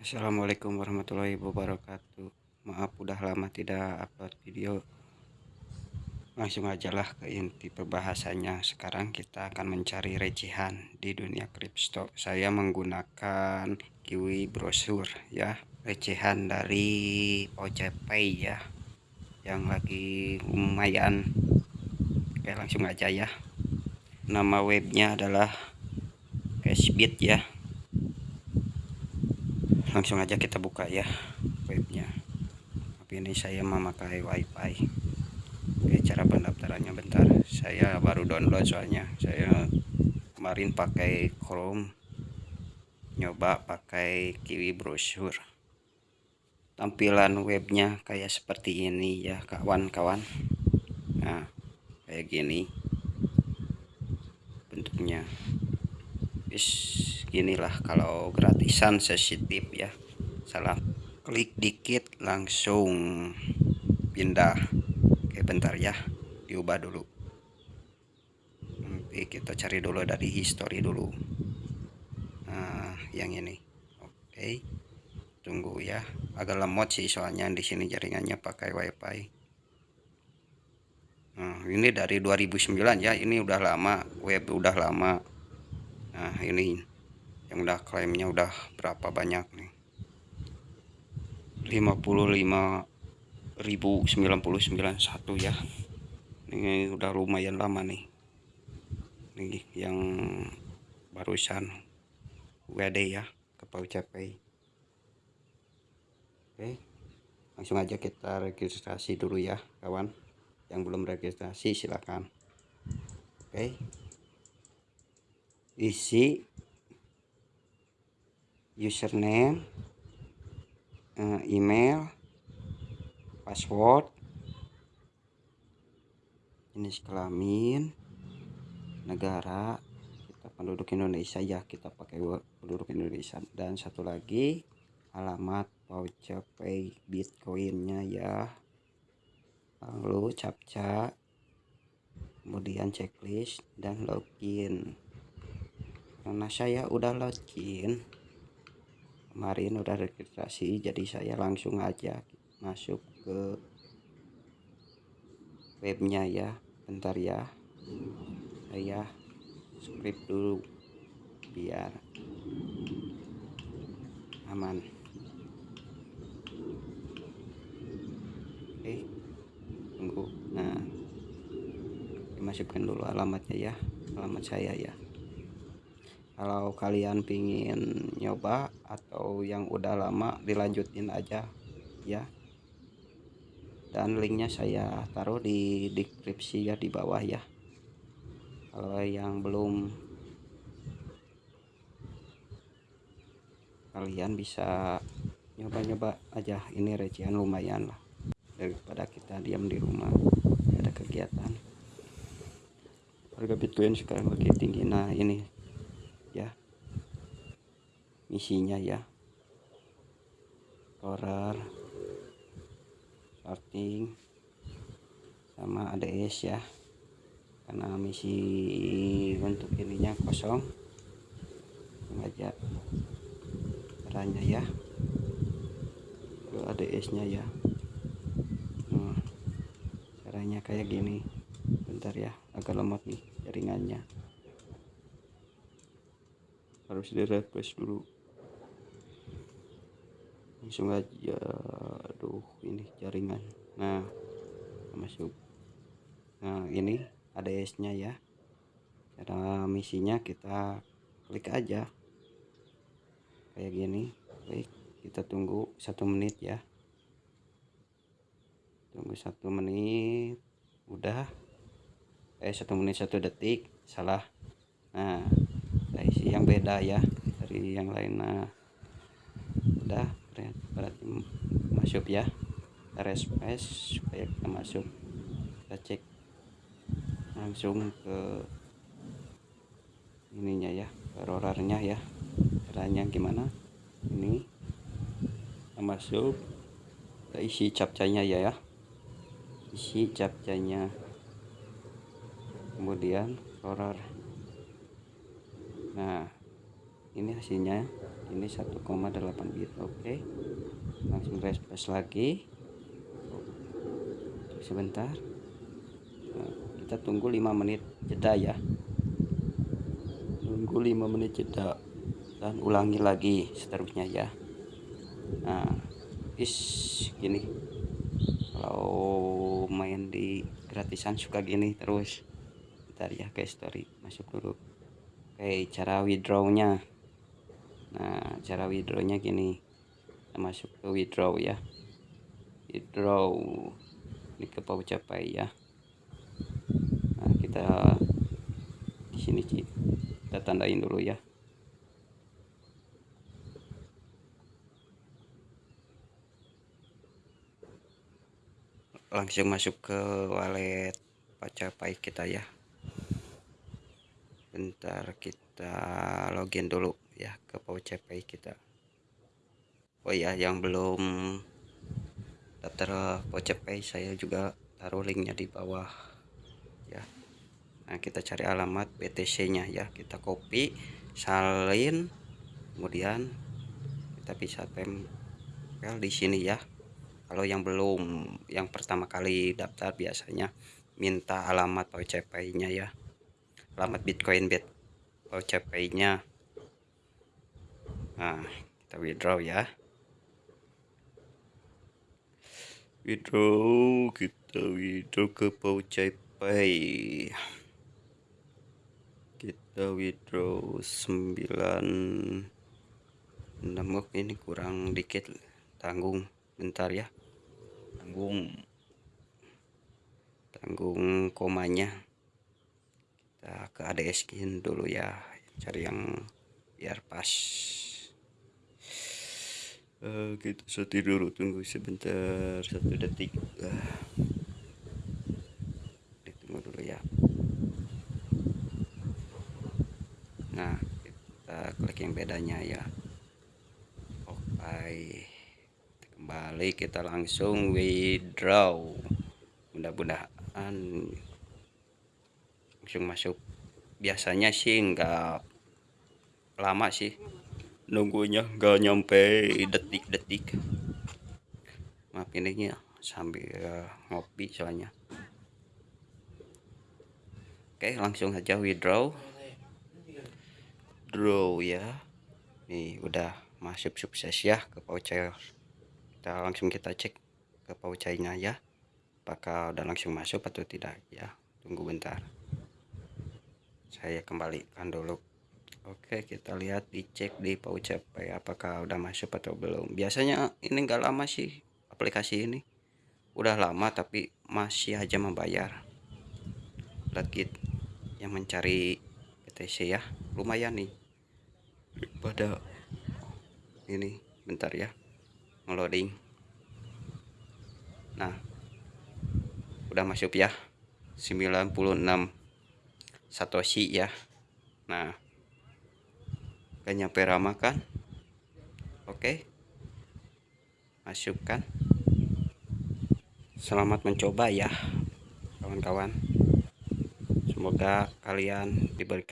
Assalamualaikum warahmatullahi wabarakatuh. Maaf udah lama tidak upload video. Langsung aja lah ke inti pembahasannya. Sekarang kita akan mencari recehan di dunia kripto. Saya menggunakan kiwi brosur ya. Recehan dari OCPay ya. Yang lagi lumayan. Oke langsung aja ya. Nama webnya adalah Cashbit ya langsung aja kita buka ya webnya. Tapi ini saya memakai wifi. Oke cara pendaftarannya bentar. Saya baru download soalnya. Saya kemarin pakai chrome nyoba pakai kiwi brosur. Tampilan webnya kayak seperti ini ya kawan-kawan. Nah kayak gini bentuknya is inilah kalau gratisan sensitif ya. Salah klik dikit langsung pindah. Oke bentar ya. Diubah dulu. Nanti kita cari dulu dari history dulu. Nah yang ini. Oke tunggu ya. Agak lemot sih soalnya di sini jaringannya pakai wifi. Nah ini dari 2009 ya. Ini udah lama web udah lama nah ini yang udah klaimnya udah berapa banyak nih? 55.099 satu ya. Ini udah lumayan lama nih. Ini yang barusan WD ya ke Paucapai oke langsung aja kita registrasi dulu ya kawan. Yang belum registrasi silakan. Oke isi username eh, email password jenis kelamin negara kita penduduk Indonesia ya kita pakai penduduk Indonesia. Dan satu lagi alamat voucher pay bitcoinnya ya. Lalu captcha kemudian checklist dan login karena saya udah login. Kemarin udah registrasi jadi saya langsung aja masuk ke webnya ya. Bentar ya. Saya script dulu biar aman. Oke tunggu. Nah dimasukkan dulu alamatnya ya. Alamat saya ya kalau kalian pingin nyoba atau yang udah lama dilanjutin aja ya. Dan linknya saya taruh di deskripsi ya di bawah ya. Kalau yang belum kalian bisa nyoba-nyoba aja. Ini recehan lumayan lah. Daripada kita diam di rumah ada kegiatan. Harga bitcoin sekarang lagi tinggi. Nah ini ya. Misinya ya. Horror starting sama ADS ya. Karena misi untuk ininya kosong. Sengaja caranya ya. Kalau ADS nya ya. Nah, caranya kayak gini. Bentar ya agak lemot nih jaringannya harus di refresh dulu. Langsung aja. Aduh ini jaringan. Nah masuk. Nah ini ada S nya ya. Cara misinya kita klik aja. Kayak gini klik. Kita tunggu satu menit ya. Tunggu satu menit. Udah. Eh satu menit satu detik. Salah. Nah isi yang beda ya dari yang lain nah udah berarti masuk ya. Refresh supaya kita masuk. Kita cek langsung ke ininya ya ke ya. Caranya gimana? Ini kita masuk kita isi capcanya ya ya. Isi capcanya kemudian roller nah ini hasilnya ini 1,8 bit oke. Langsung refresh lagi. Sebentar. Nah, kita tunggu 5 menit jeda ya. Tunggu 5 menit jeda dan ulangi lagi seterusnya ya. Nah is gini. Kalau main di gratisan suka gini terus. Ntar ya ke story masuk dulu oke cara withdrawnya. Nah cara withdrawnya gini. Kita masuk ke withdraw ya. Withdraw. Ini ke capai ya. Nah kita di sini kita tandain dulu ya. Langsung masuk ke wallet Pacapai kita ya bentar kita login dulu ya ke Pacapai kita. Oh ya yang belum daftar Pacapai saya juga taruh linknya di bawah ya. Nah kita cari alamat BTC nya ya. Kita copy salin kemudian kita bisa tempel di sini ya. Kalau yang belum yang pertama kali daftar biasanya minta alamat OCP nya ya alamat Bitcoin bit OCP nya nah kita withdraw ya. Withdraw kita withdraw ke Pay. Kita withdraw 9 nembok ini kurang dikit. Tanggung bentar ya. Tanggung. Tanggung komanya kita ke ADS skin dulu ya cari yang biar pas. Uh, kita setir dulu tunggu sebentar satu detik. Uh. ditunggu dulu ya. Nah kita klik yang bedanya ya. Oke okay kembali kita langsung withdraw. Mudah-mudahan langsung masuk. Biasanya sih enggak lama sih nunggunya enggak nyampe detik-detik. Maaf ini ya sambil ngopi soalnya. Oke langsung aja withdraw. Draw ya. Nih udah masuk sukses ya ke voucher. Kita langsung kita cek ke paucainya ya. Apakah udah langsung masuk atau tidak ya. Tunggu bentar saya kembalikan dulu. Oke kita lihat dicek di paucai apakah udah masuk atau belum. Biasanya ini enggak lama sih aplikasi ini. Udah lama tapi masih aja membayar. Lihat yang mencari PTC ya. Lumayan nih. Pada ini bentar ya ngeloading. Nah udah masuk ya. 96 satoshi ya. Nah gak nyampe ramah kan? Oke. Masukkan. Selamat mencoba ya kawan-kawan. Semoga kalian diberikan